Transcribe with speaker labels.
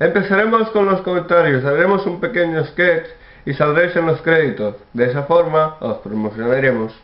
Speaker 1: Empezaremos con los comentarios, haremos un pequeño sketch y saldréis en los créditos. De esa forma os promocionaremos.